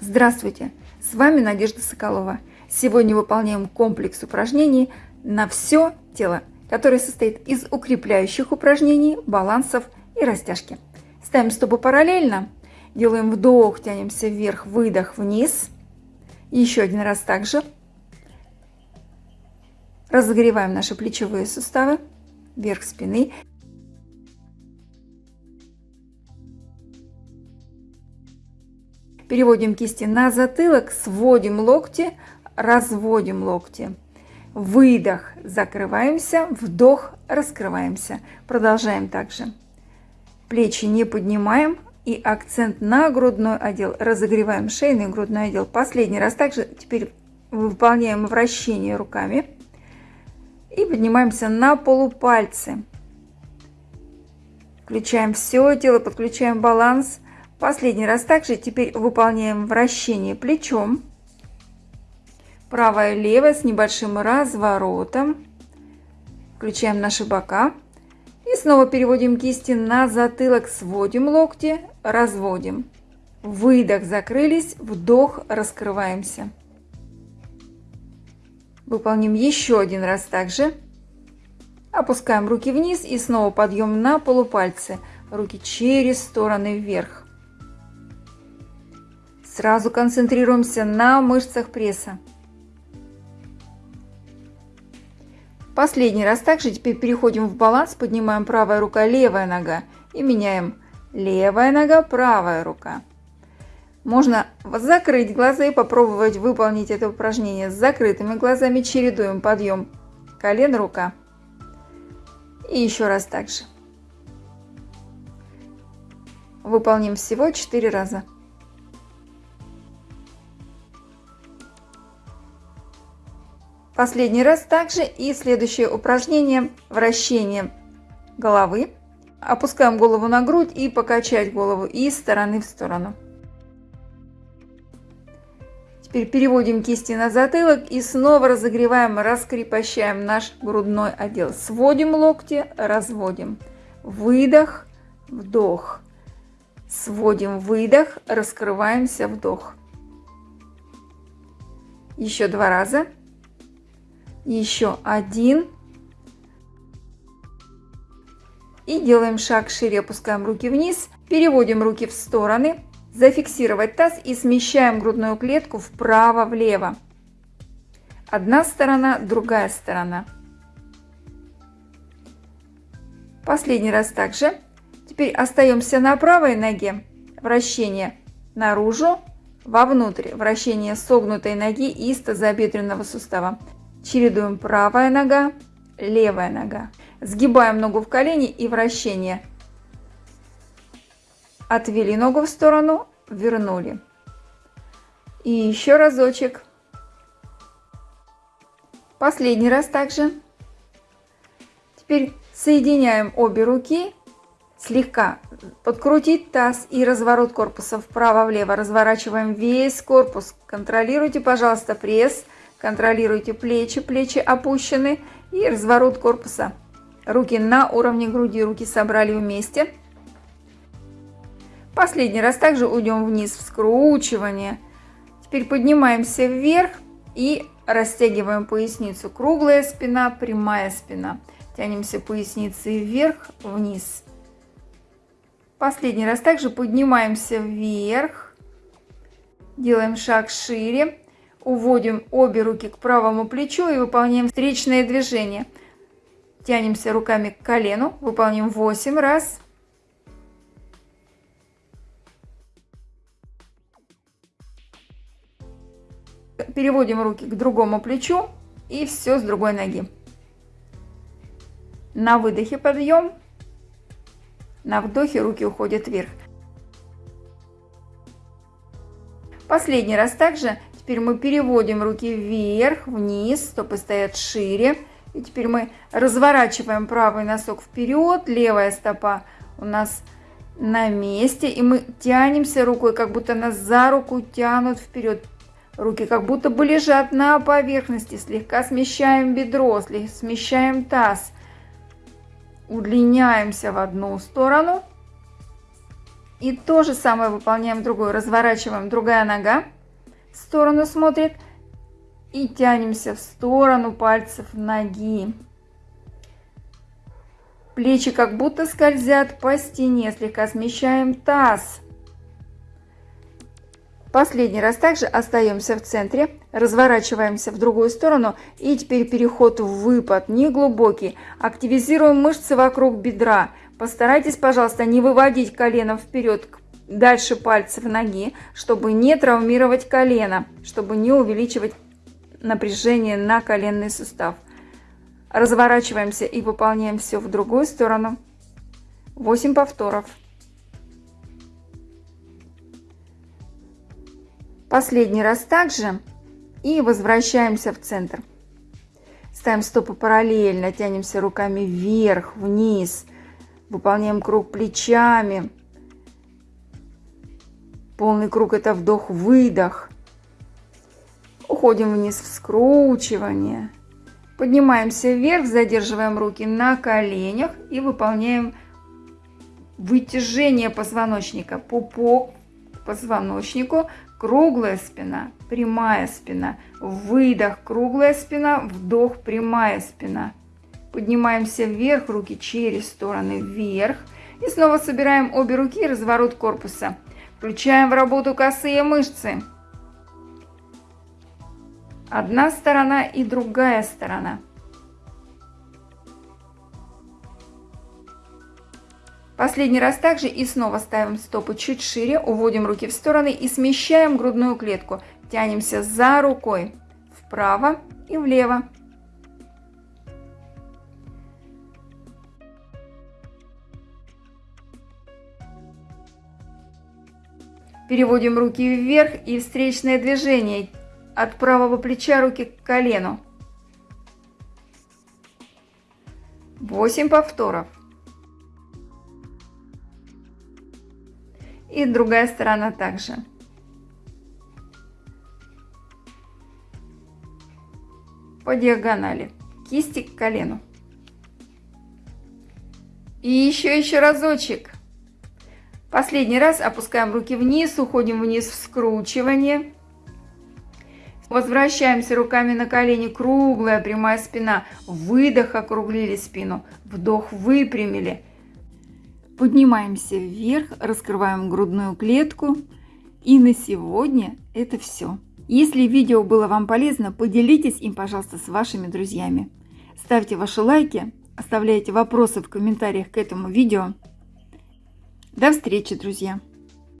Здравствуйте! С вами Надежда Соколова. Сегодня выполняем комплекс упражнений на все тело, который состоит из укрепляющих упражнений, балансов и растяжки. Ставим стопы параллельно, делаем вдох, тянемся вверх, выдох, вниз. Еще один раз также. Разогреваем наши плечевые суставы, вверх спины. Переводим кисти на затылок, сводим локти, разводим локти. Выдох, закрываемся, вдох, раскрываемся. Продолжаем также. Плечи не поднимаем и акцент на грудной отдел. Разогреваем шейный грудной отдел. Последний раз также теперь выполняем вращение руками. И поднимаемся на полупальцы. Включаем все тело, подключаем баланс. Последний раз также теперь выполняем вращение плечом. Правое, левое с небольшим разворотом. Включаем наши бока. И снова переводим кисти на затылок, сводим локти, разводим. Выдох, закрылись, вдох, раскрываемся. Выполним еще один раз также. Опускаем руки вниз и снова подъем на полупальцы. Руки через стороны вверх. Сразу концентрируемся на мышцах пресса. Последний раз также теперь переходим в баланс, поднимаем правая рука, левая нога и меняем левая нога, правая рука. Можно закрыть глаза и попробовать выполнить это упражнение с закрытыми глазами. Чередуем подъем колен, рука. И еще раз так же. Выполним всего 4 раза. Последний раз также и следующее упражнение вращение головы. Опускаем голову на грудь и покачать голову из стороны в сторону. Теперь переводим кисти на затылок и снова разогреваем, раскрепощаем наш грудной отдел. Сводим локти, разводим. Выдох, вдох. Сводим выдох, раскрываемся, вдох. Еще два раза еще один. И делаем шаг шире, опускаем руки вниз, переводим руки в стороны, зафиксировать таз и смещаем грудную клетку вправо-влево. Одна сторона, другая сторона. Последний раз также. Теперь остаемся на правой ноге. Вращение наружу, вовнутрь. Вращение согнутой ноги из тазобедренного сустава. Чередуем правая нога, левая нога. Сгибаем ногу в колени и вращение. Отвели ногу в сторону, вернули. И еще разочек. Последний раз также. Теперь соединяем обе руки. Слегка подкрутить таз и разворот корпуса вправо-влево. Разворачиваем весь корпус. Контролируйте, пожалуйста, пресс. Контролируйте плечи, плечи опущены и разворот корпуса. Руки на уровне груди, руки собрали вместе. Последний раз также уйдем вниз в скручивание. Теперь поднимаемся вверх и растягиваем поясницу. Круглая спина, прямая спина. Тянемся поясницей вверх, вниз. Последний раз также поднимаемся вверх. Делаем шаг шире. Уводим обе руки к правому плечу и выполняем встречное движение. Тянемся руками к колену, выполним 8 раз. Переводим руки к другому плечу и все с другой ноги. На выдохе подъем, на вдохе руки уходят вверх. Последний раз также Теперь мы переводим руки вверх, вниз, стопы стоят шире. И теперь мы разворачиваем правый носок вперед, левая стопа у нас на месте. И мы тянемся рукой, как будто нас за руку тянут вперед. Руки как будто бы лежат на поверхности. Слегка смещаем бедро, смещаем таз. Удлиняемся в одну сторону. И то же самое выполняем другую. Разворачиваем, другая нога сторону смотрит. И тянемся в сторону пальцев ноги. Плечи как будто скользят по стене. Слегка смещаем таз. Последний раз также остаемся в центре, разворачиваемся в другую сторону и теперь переход в выпад, не глубокий. Активизируем мышцы вокруг бедра. Постарайтесь, пожалуйста, не выводить колено вперед дальше пальцев ноги, чтобы не травмировать колено, чтобы не увеличивать напряжение на коленный сустав. Разворачиваемся и выполняем все в другую сторону. 8 повторов. Последний раз также. И возвращаемся в центр. Ставим стопы параллельно, тянемся руками вверх, вниз. Выполняем круг плечами. Полный круг это вдох-выдох. Уходим вниз в скручивание. Поднимаемся вверх, задерживаем руки на коленях и выполняем вытяжение позвоночника. Пупок позвоночнику Круглая спина, прямая спина. Выдох, круглая спина, вдох, прямая спина. Поднимаемся вверх, руки через стороны вверх. И снова собираем обе руки, разворот корпуса. Включаем в работу косые мышцы. Одна сторона и другая сторона. Последний раз также и снова ставим стопы чуть шире, уводим руки в стороны и смещаем грудную клетку. Тянемся за рукой вправо и влево. Переводим руки вверх и встречное движение. От правого плеча руки к колену. 8 повторов. И другая сторона также. По диагонали. Кисти к колену. И еще, еще разочек. Последний раз опускаем руки вниз, уходим вниз в скручивание. Возвращаемся руками на колени, круглая прямая спина. Выдох, округлили спину. Вдох, выпрямили. Поднимаемся вверх, раскрываем грудную клетку. И на сегодня это все. Если видео было вам полезно, поделитесь им, пожалуйста, с вашими друзьями. Ставьте ваши лайки, оставляйте вопросы в комментариях к этому видео. До встречи, друзья!